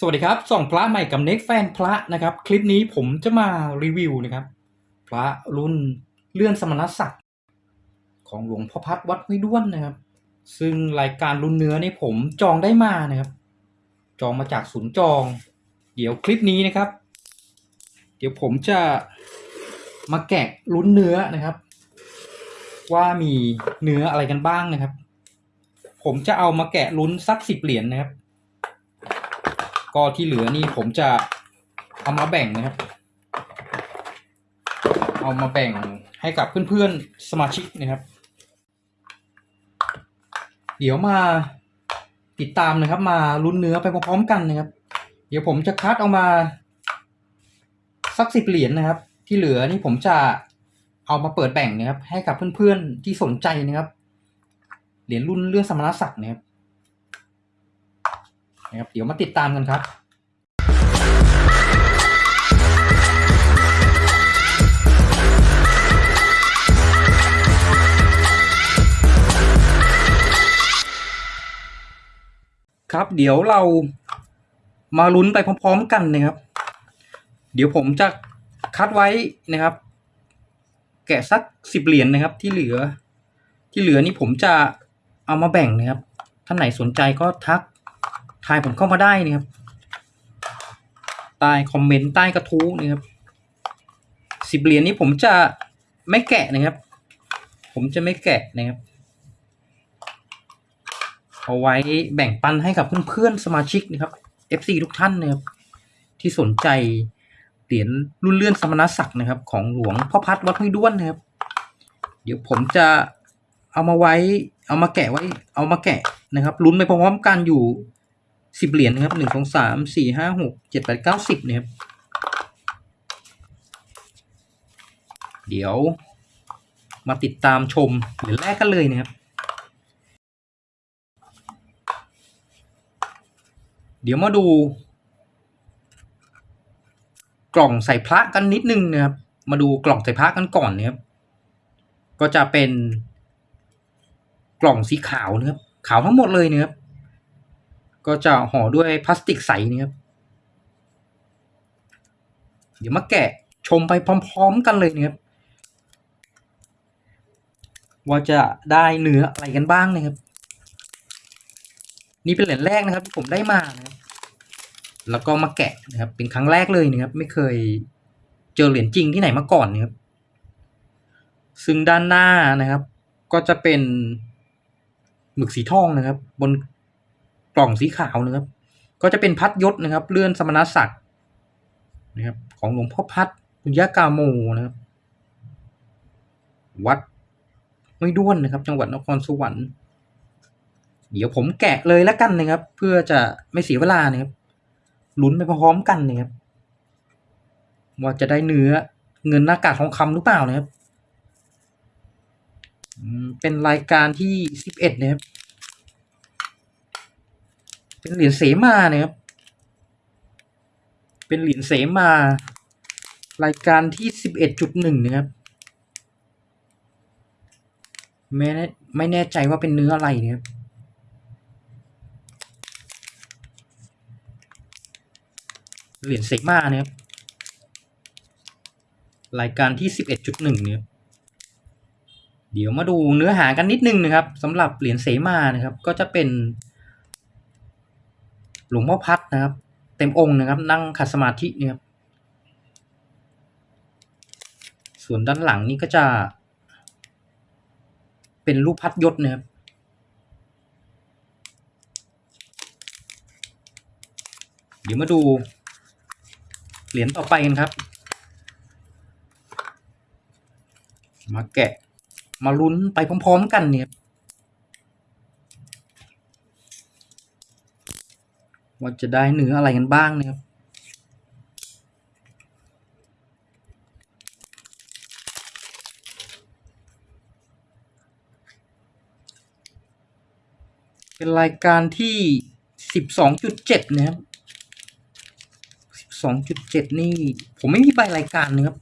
สวัสดีครับส่องพระใหม่กับเน็กแฟนพระนะครับ คลิปนี้ผมจะมารีวิวนะครับ พระรุ่นเลื่อนสมณศักดิ์ของหลวงพ่อพัดวัดห้วยด้วนนะครับ ซึ่งรายการรุ่นเนื้อนี่ผมจองได้มานะครับ จองมาจากศูนย์จอง เดี๋ยวคลิปนี้นะครับ เดี๋ยวผมจะมาแกะรุ่นเนื้อนะครับ ว่ามีเนื้ออะไรกันบ้างนะครับ ผมจะเอามาแกะลุ้นสักสิบเหรียญนะครับ ก็ที่เหลือนี่ผมจะเอามาแบ่งนะครับ เอามาแบ่งให้กับเพื่อนๆสมาชิกนะครับ เดี๋ยวมาติดตามนะครับ มาลุ้นเนื้อไปพร้อมๆกันนะครับ เดี๋ยวผมจะคัดเอามา สักสิบเหรียญนะครับ ที่เหลือนี่ผมจะเอามาเปิดแบ่งนะครับ ให้กับเพื่อนๆที่สนใจนะครับ เหรียญรุ่นเลื่อนสมณศักดิ์นะครับ นะครับ เดี๋ยวมาติดตามกันครับครับเดี๋ยวเรามาลุ้นไปพร้อม ๆ กันนะครับ เดี๋ยวผมจะคัดไว้นะครับ แกะสักสิบเหรียญนะครับ ที่เหลือ ที่เหลือนี่ผมจะเอามาแบ่งนะครับท่านไหนสนใจก็ทัก ทายผมเข้ามาได้นะครับใต้คอมเมนต์ใต้กระทู้นะครับสิบเหรียญนี้ผมจะไม่แกะนะครับ ผมจะไม่แกะนะครับเอาไว้แบ่งปันให้กับเพื่อนๆสมาชิกนะครับ FC ทุกท่านนะครับที่สนใจเหรียญรุ่นเลื่อนสมณศักดิ์นะครับ ของหลวงพ่อพัดวัดห้วยด้วนนะครับ เดี๋ยวผมจะเอามาไว้ เอามาแกะไว้ เอามาแกะนะครับลุ้นไปพร้อมๆกันอยู่ สิบเหรียญนะครับหนึ่งสองสามสี่ห้าหกเจ็ดแปดเก้าสิบเนะครับเดี๋ยวมาติดตามชมเหรียญแรกกันเลยนะครับ เดี๋ยวมาดู กล่องใส่พระกันนิดนึงนะครับ มาดูกล่องใส่พระกันก่อนนะครับ ก็จะเป็นกล่องสีขาวนะครับ ขาวทั้งหมดเลยนะครับ ก็จะห่อด้วยพลาสติกใสนะครับ เดี๋ยวมาแกะชมไปพร้อม ๆ กันเลยนะครับว่าจะได้เนื้ออะไรกันบ้างนะครับ นี่เป็นเหรียญแรกนะครับที่ผมได้มานะแล้วก็มาแกะนะครับ เป็นครั้งแรกเลยนะครับ ไม่เคยเจอเหรียญจริงที่ไหนมาก่อนนะครับ ซึ่งด้านหน้านะครับ ก็จะเป็นหมึกสีทองนะครับ บน กล่องสีขาวนะครับ ก็จะเป็นพัดยศนะครับ เลื่อนสมณศักดิ์นะครับ ของหลวงพ่อพัดปุญญากาโมนะครับ วัดไม่ด้วนนะครับ จังหวัดนครสวรรค์ เดี๋ยวผมแกะเลยแล้วกันนะครับ เพื่อจะไม่เสียเวลานะครับลุ้นไปพร้อมกันนะครับว่าจะได้เนื้อเงินหน้ากากทองคำหรือเปล่านะครับเป็นรายการที่สิบเอ็ดนะครับ เป็นเหรียญเสมาเนะครับ เป็นเหรียญเสมา รายการที่สิบเอ็ดจุดหนึ่งนะครับไม่แน่ไม่แน่ใจว่าเป็นเนื้ออะไรนะครับเหรียญเซกมาเนะครับรายการที่สิบเอ็ดจุดหนึ่งเนี่ยเดี๋ยวมาดูเนื้อหากันนิดนึงนะครับสำหรับเหรียญเสมานะครับ ก็จะเป็น หลวงพ่อพัดนะครับ เต็มองค์นะครับ นั่งขัดสมาธินี่ครับส่วนด้านหลังนี่ก็จะ เป็นรูปพัดยศนะครับเดี๋ยวมาดูเหรียญต่อไปกันครับ มาแกะมาลุ้นไปพร้อมๆกันเนี่ย ว่าจะได้เนื้ออะไรกันบ้างนะครับเป็นรายการที่สิบสองจุดเจ็ดนะครับสิบสองจุดเจ็ดนี่ ผมไม่มีใบรายการนะครับ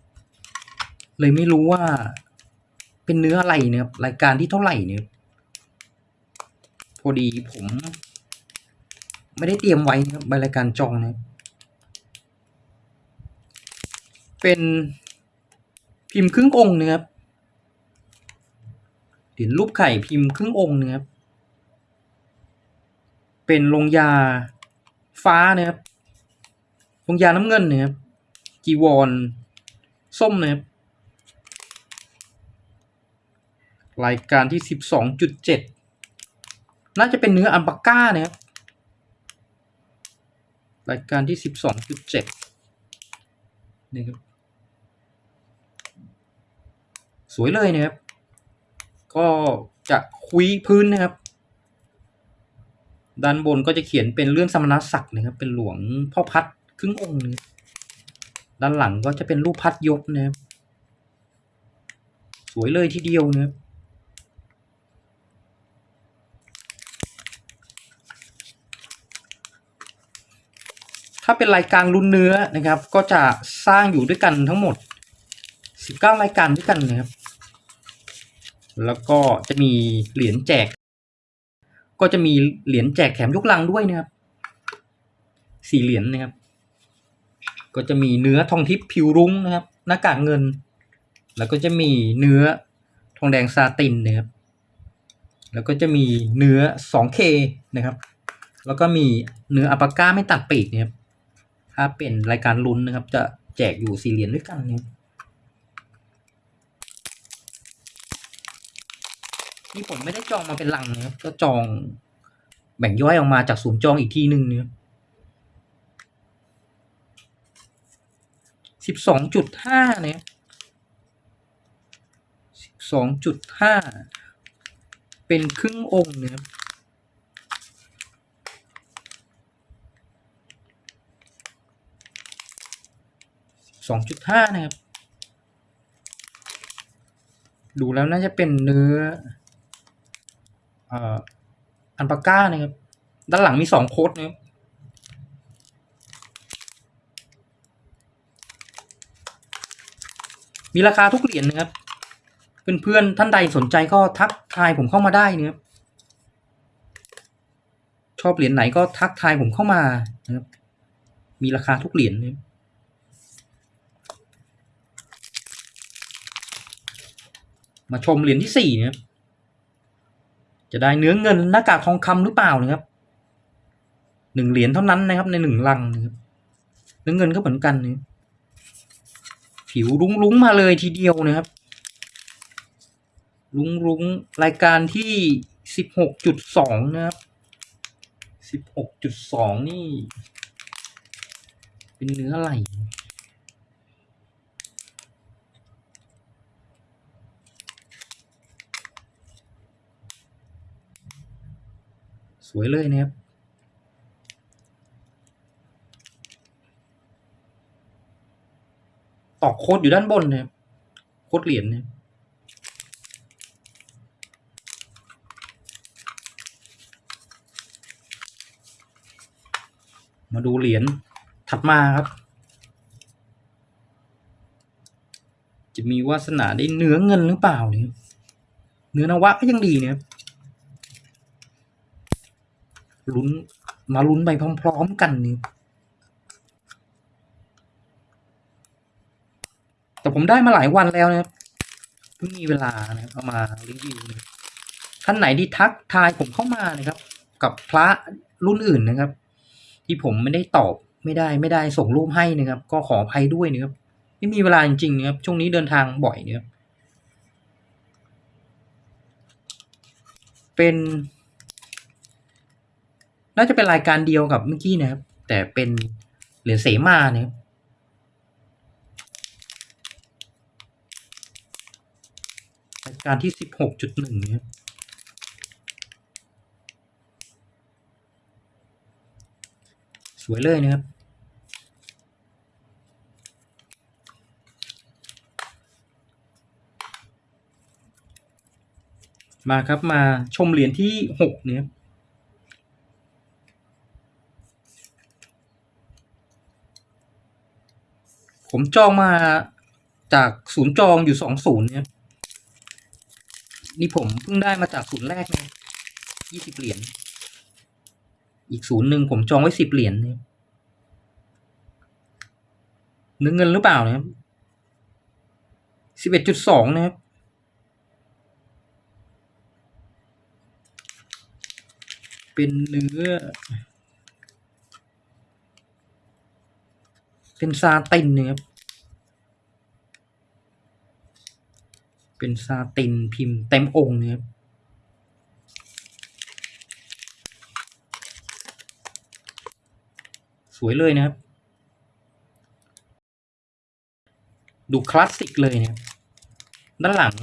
เลยไม่รู้ว่า เป็นเนื้ออะไรนะครับรายการที่เท่าไหร่เนี่ยพอดีผม ไม่ได้เตรียมไว้นะครับรายการจองนะเป็นพิมพ์ครึ่งองค์นะครับเหรียญรูปไข่พิมพ์ครึ่งองค์นะครับ เป็นลงยาฟ้านะครับลงยาน้ำเงินนะครับ จีวรส้มนะครับ รายการที่สิบสองจุดเจ็ดน่าจะเป็นเนื้ออัลปาก้านะครับ รายการที่สิบสองจุดเจ็ดนี่ครับสวยเลยนะครับ ก็จะคุยพื้นนะครับ ด้านบนก็จะเขียนเป็นเรื่องสมณศักดิ์นะครับ เป็นหลวงพ่อพัดครึ่งองค์นะครับด้านหลังก็จะเป็นรูปพัดยกนะครับ สวยเลยทีเดียวนะครับาเป็นรายการลุ้นเนื้อนะครับ ก็จะสร้างอยู่ด้วยกันทั้งหมด 19 รายการด้วยกันนะครับ แล้วก็จะมีเหรียญแจก ก็จะมีเหรียญแจกแถมยกลังด้วยนะครับสี่เหรียญนะครับ ก็จะมีเนื้อทองทิพย์ผิวรุ้งนะครับ หน้ากากเงิน แล้วก็จะมีเนื้อทองแดงซาตินนะครับ แล้วก็จะมีเนื้อ 2K นะครับ แล้วก็มีเนื้ออัปาก้าไม่ตัดปีกนะครับ ถ้าเป็นรายการลุ้นนะครับ จะแจกอยู่สี่เหรียญด้วยกันนะครับนี่ผมไม่ได้จองมาเป็นลังนะครับก็จองแบ่งย่อยออกมาจากศูนย์จองอีกที่หนึ่งนะครับสิบสองจุดห้าเนี่ยสิบสองจุดห้าเป็นครึ่งองค์นะครับ สองจุดห้านะครับ ดูแล้วน่าจะเป็นเนื้ออันปาก้านะครับ ด้านหลังมีสองโค้ดนะครับมีราคาทุกเหรียญนะครับ เพื่อนๆท่านใดสนใจก็ทักทายผมเข้ามาได้นะครับ ชอบเหรียญไหนก็ทักทายผมเข้ามานะครับ มีราคาทุกเหรียญนะครับ มาชมเหรียญที่สี่นะครับจะได้เนื้อเงินหน้ากากทองคำหรือเปล่านะครับหนึ่งเหรียญเท่านั้นนะครับ ในหนึ่งลังนะครับเนื้อเงินก็เหมือนกันนะผิวรุ้งรุ้งๆมาเลยทีเดียวนะครับ รุ้งรุ้งๆรายการที่สิบหกจุดสองนะครับสิบหกจุดสองนี่ เป็นเนื้ออะไร วยเลยนะครับตอกโคดอยู่ด้านบนนะครับโคดเหรียญเนะครับมาดูเหรียญถัดมาครับ จะมีวาสนาได้เนื้อเงินหรือเปล่าเนี่ยเนื้อนวะก็ยังดีนะครับ ลุ้นมาลุ้นไปพร้อม ๆ กันนี่แต่ผมได้มาหลายวันแล้วนะครับเพิ่งมีเวลานะครับเอามารีวิวนะท่านไหนที่ทักทายผมเข้ามานะครับ กับพระรุ่นอื่นนะครับ ที่ผมไม่ได้ตอบไม่ได้ไม่ได้ส่งรูปให้นะครับ ก็ขออภัยด้วยนะครับไม่มีเวลาจริงๆนะครับช่วงนี้เดินทางบ่อยนะครับเป็น น่าจะเป็นรายการเดียวกับเมื่อกี้นะครับ แต่เป็นเหรียญเสมาเนะครับรายการที่สิบหกจุดหนึ่งเนะครับสวยเลยนะครับมาครับมาชมเหรียญที่หกเนี่ยครับ ผมจองมาจากศูนย์จองอยู่สองศูนย์เนี่ย นี่ผมเพิ่งได้มาจากศูนย์แรกเนะยี่สิบเหรียญ อีกศูนย์หนึ่งผมจองไว้สิบเหรียญเนะครับเนื้อเงินหรือเปล่านะครับสิบเอ็ดจุดสองนะครับเป็นเนื้อ เป็นซาตินนะครับ เป็นซาตินพิมพ์เต็มองค์นะครับสวยเลยนะครับ ดูคลาสสิกเลยนะครับด้านหลัง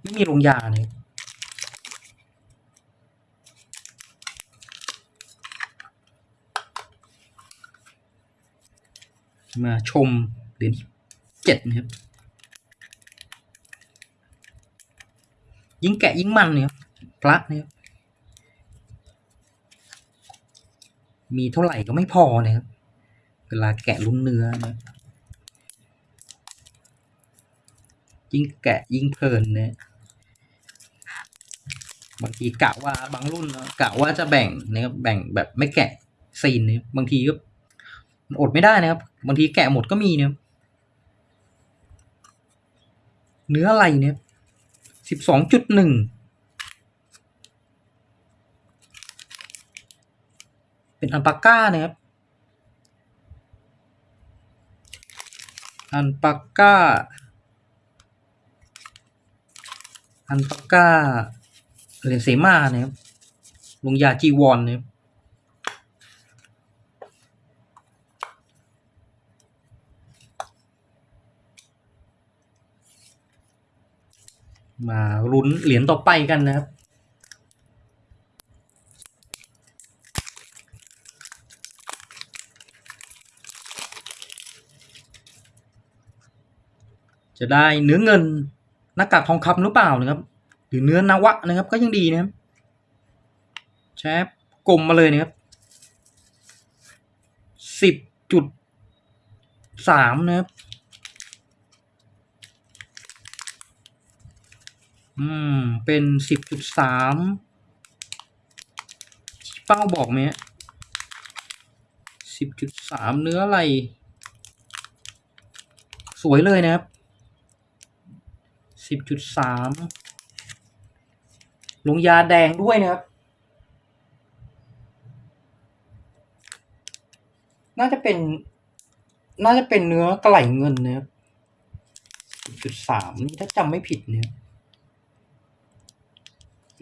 ไม่มีลงยาเนะครับ มาชมเหรียญที่เจ็ดนะครับ ยิ่งแกะยิ่งมันเนี่ยครับพระเนี่ยมีเท่าไหร่ก็ไม่พอนะครับ เวลาแกะลุ้นเนื้อนะยิ่งแกะยิ่งเพลินเนี่ยบางทีกะว่าบางรุ่นเนอะกะว่าจะแบ่งนะครับแบ่งแบบไม่แกะซีนเนี่ยบางทีก็ อดไม่ได้นะครับบางทีแกะหมดก็มีเนี่ยเนื้ออะไรเนี่ยสิบสองจุดหนึ่งเป็นอัลปาก้านะครับอันปาก้า อันปาก้าเหรียญเสมานะครับลงยาจีวอนนะครับ มาลุ้นเหรียญต่อไปกันนะครับ จะได้เนื้อเงินหน้ากากทองคำหรือเปล่านะครับ หรือเนื้อนวะนะครับก็ยังดีนะครับแชปกลมมาเลยนะครับสิบจุดสามนะครับ อืม เป็นสิบจุดสามเป้าบอกไหมสิบจุดสามเนื้ออะไร สวยเลยนะครับสิบจุดสามลงยาแดงด้วยนะครับ น่าจะเป็น น่าจะเป็นเนื้อกระไหลเงินนะครับสิบจุดสามนี่ถ้าจำไม่ผิดเนี่ย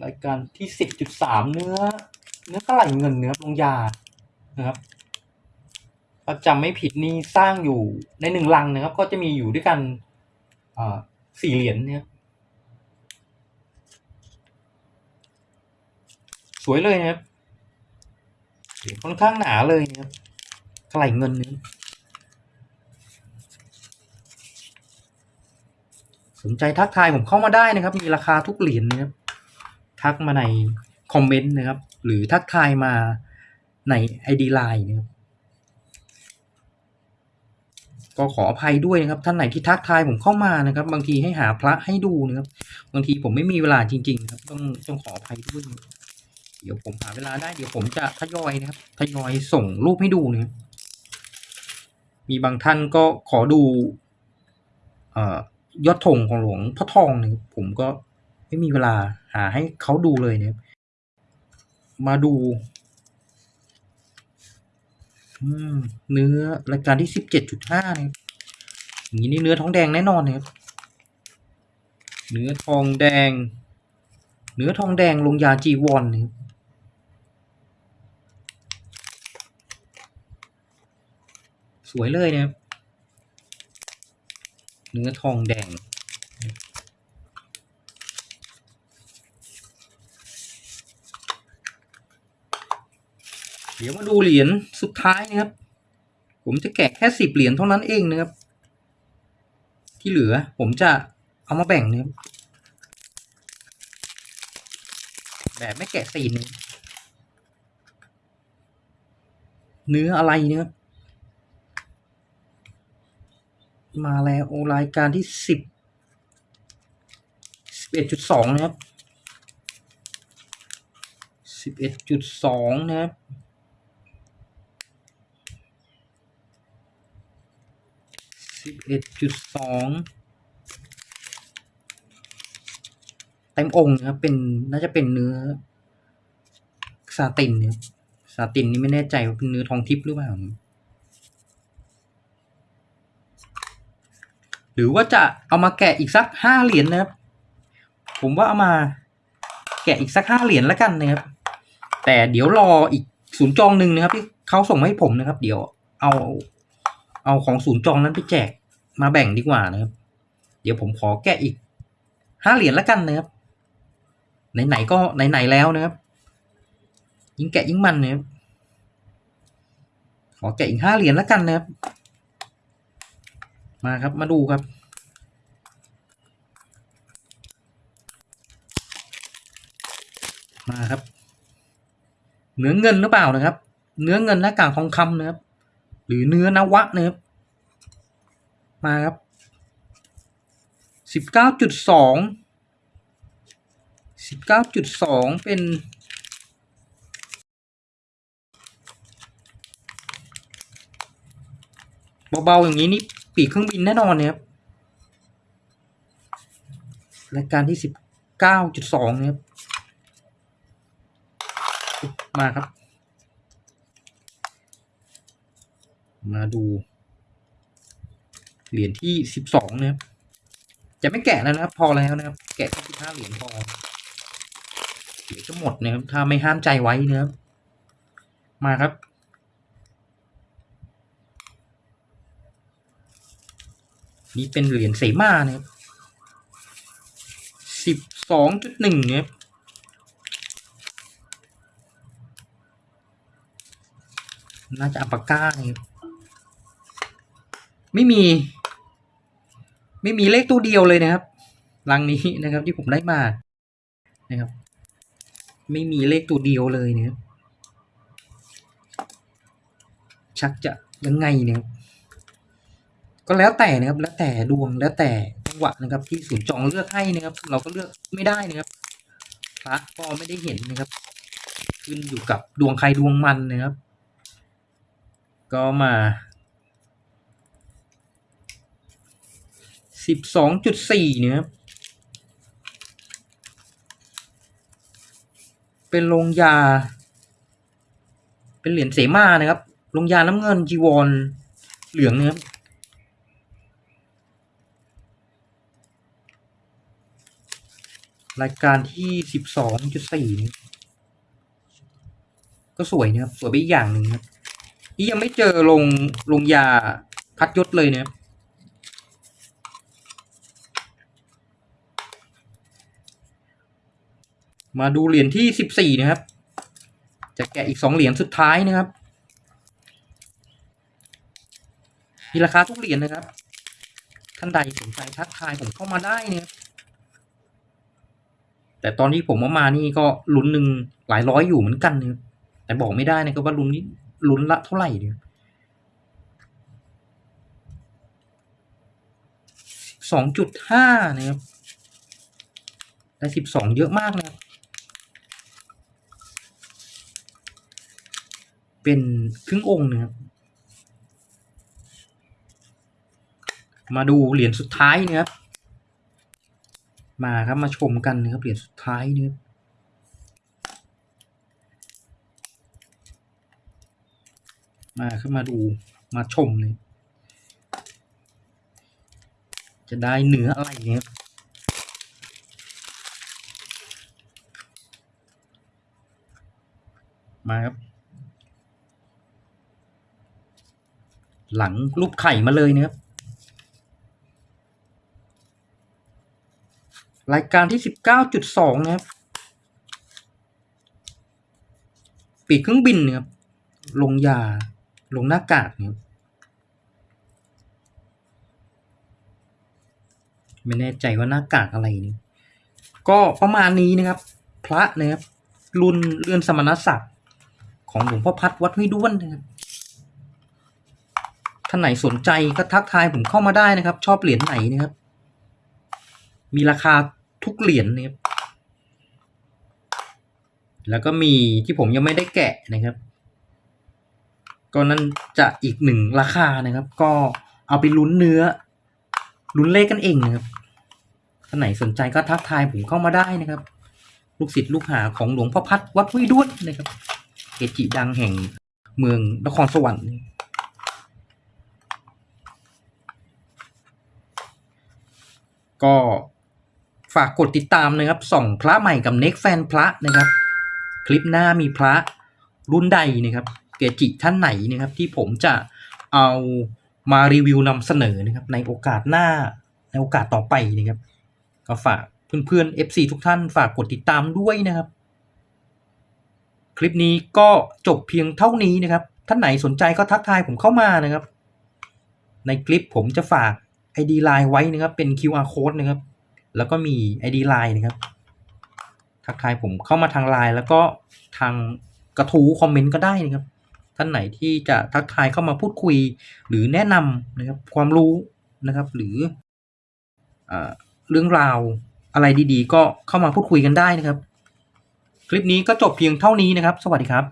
รายการที่สิบจุดสามเนื้อ เนื้อกระไหลเงินเนื้อลงยานะครับถ้าจำไม่ผิดนี่สร้างอยู่ในหนึ่งลังนะครับ ก็จะมีอยู่ด้วยกันอ่าสี่เหรียญเนี่ยสวยเลยนะครับค่อนข้างหนาเลยนะครับกระไหลเงินนี้สนใจทักทายผมเข้ามาได้นะครับ มีราคาทุกเหรียญนะครับ ทักมาในคอมเมนต์นะครับ หรือทักทายมาใน ID Line นะครับก็ขออภัยด้วยนะครับ ท่านไหนที่ทักทายผมเข้ามานะครับ บางทีให้หาพระให้ดูนะครับ บางทีผมไม่มีเวลาจริงๆนะครับ ต้องต้องขออภัยด้วย เดี๋ยวผมหาเวลาได้เดี๋ยวผมจะทยอยนะครับทยอยส่งรูปให้ดูนะครับมีบางท่านก็ขอดูอยอดธงของหลวงพ่อทองนะครับผมก็ไม่มีเวลา หาให้เขาดูเลยเนะครับมาดูเนื้อรายการที่สิบเจ็ดจุดห้าเนะครับอย่างนี้นี่เนื้อทองแดงแน่นอนเนะครับเนื้อทองแดง เนื้อทองแดงลงยาจีวอนนะครับสวยเลยเนะครับเนื้อทองแดง เดี๋ยวมาดูเหรียญสุดท้ายนะครับ ผมจะแกะแค่สิบเหรียญเท่านั้นเองนะครับ ที่เหลือผมจะเอามาแบ่งนะครับแบบไม่แกะซีนเนื้ออะไรนะครับมาแล้วโอรายการที่สิบสิบเอ็ดจุดสองนะครับสิบเอ็ดจุดสองนะครับ สิบเอ็ดจุดสองเต็มองค์นะครับเป็นน่าจะเป็นเนื้อซาตินเนี่ยซาตินนี่ไม่แน่ใจว่าเป็นเนื้อทองทิพย์หรือเปล่า หรือว่าจะเอามาแกะอีกสักห้าเหรียญนะครับ ผมว่าเอามาแกะอีกสักห้าเหรียญแล้วกันนะครับ แต่เดี๋ยวรออีกศูนย์จองหนึ่งนะครับ ที่เขาส่งมาให้ผมนะครับ เดี๋ยวเอา เอาของศูนย์จองนั้นไปแจกมาแบ่งดีกว่านะครับ เดี๋ยวผมขอแกะอีกห้าเหรียญแล้วกันนะครับ ไหนๆก็ไหนๆแล้วนะครับ ยิ่งแกะยิ่งมันนะครับ ขอแกะอีกห้าเหรียญแล้วกันนะครับ มาครับมาดูครับมาครับ เนื้อเงินหรือเปล่านะครับ เนื้อเงินหน้ากากทองคำนะครับ หรือเนื้อนวะนะครับมาครับสิบเก้าจุดสองสิบเก้าจุดสองเป็นเบาๆอย่างนี้นี่ปีกเครื่องบินแน่นอนเนี่ยครับรายการที่สิบเก้าจุดสองนะครับมาครับ มาดู เหรียญที่สิบสองนะครับ จะไม่แกะแล้วนะครับ พอแล้วนะครับ แกะแค่สิบห้าเหรียญพอเดี๋ยวจะหมดนะครับ ถ้าไม่ห้ามใจไว้นะครับ มาครับ นี่เป็นเหรียญเสมานะครับสิบสองจุดหนึ่งนะครับน่าจะอัปปาก้านะครับ ไม่มี ไม่มีเลขตัวเดียวเลยนะครับรังนี้นะครับ ที่ผมได้มานะครับ ไม่มีเลขตัวเดียวเลยนะครับชักจะยังไงเนี่ยก็แล้วแต่นะครับ แล้วแต่ดวงแล้วแต่จังหวะนะครับ ที่ศูนย์จองเลือกให้นะครับ เราก็เลือกไม่ได้นะครับพระก็ไม่ได้เห็นนะครับ ขึ้นอยู่กับดวงใครดวงมันนะครับ ก็มา สิบสองจุดสี่เนี่ยครับเป็นโรงยา เป็นเหรียญเสมานะครับโรงยาน้ำเงินจีวรเหลืองนะครับรายการที่สิบสองจุดสี่ก็สวยนะครับ สวยไปอีกอย่างหนึ่งครับนี่ยังไม่เจอลงลงยาพัดยศเลยนะครับ มาดูเหรียญที่สิบสี่นะครับ จะแกะอีกสองเหรียญสุดท้ายนะครับ มีราคาทุกเหรียญนะครับ ท่านใดสนใจทักทายผมเข้ามาได้นะครับแต่ตอนที่ผมเอามานี่ก็ลุ้นหนึ่งหลายร้อยอยู่เหมือนกันนะครับแต่บอกไม่ได้นะครับว่าลุ้นนี้ลุ้นละเท่าไหร่เนี่ยสองจุดห้านะครับได้สิบสองเยอะมากนะครับ เป็นครึ่งองค์นะครับมาดูเหรียญสุดท้ายนะครับ มาครับมาชมกันนะครับเหรียญสุดท้ายนะครับมาครับมาดูมาชมเลยจะได้เนื้ออะไรเนี่ยมาครับ หลังรูปไข่มาเลยนะครับ รายการที่สิบเก้าจุดสองนะครับ ปีกเครื่องบินนะครับลงยา ลงหน้ากากนะครับไม่แน่ใจว่าหน้ากากอะไรนี่ก็ประมาณนี้นะครับ พระนะครับ รุ่นเรือนสมณศักดิ์ของหลวงพ่อพัดวัดห้วยด้วนนะครับ ท่านไหนสนใจก็ทักทายผมเข้ามาได้นะครับ ชอบเหรียญไหนนะครับ มีราคาทุกเหรียญนะครับ แล้วก็มีที่ผมยังไม่ได้แกะนะครับ ก็นั่นจะอีกหนึ่งราคานะครับ ก็เอาไปลุ้นเนื้อ ลุ้นเลขกันเองนะครับท่านไหนสนใจก็ทักทายผมเข้ามาได้นะครับ ลูกศิษย์ลูกหาของหลวงพ่อพัดวัดห้วยด้วนนะครับ เกจิดังแห่งเมืองนครสวรรค์ ก็ฝากกดติดตามนะครับส่องพระใหม่กับเน็กแฟนพระนะครับ คลิปหน้ามีพระรุ่นใดนะครับเกจิท่านไหนนะครับ ที่ผมจะเอามารีวิวนำเสนอนะครับ ในโอกาสหน้าในโอกาสต่อไปนะครับ ก็ฝากเพื่อนๆ FC ทุกท่านฝากกดติดตามด้วยนะครับ คลิปนี้ก็จบเพียงเท่านี้นะครับ ท่านไหนสนใจก็ทักทายผมเข้ามานะครับ ในคลิปผมจะฝาก ID Line ไว้นะครับ เป็น QR code นะครับ แล้วก็มี ID Line นะครับทักทายผมเข้ามาทาง Line แล้วก็ทางกระทู้คอมเมนต์ก็ได้นะครับ ท่านไหนที่จะทักทายเข้ามาพูดคุย หรือแนะนำนะครับความรู้นะครับ หรืออเรื่องราวอะไรดีๆ ก็เข้ามาพูดคุยกันได้นะครับ คลิปนี้ก็จบเพียงเท่านี้นะครับ สวัสดีครับ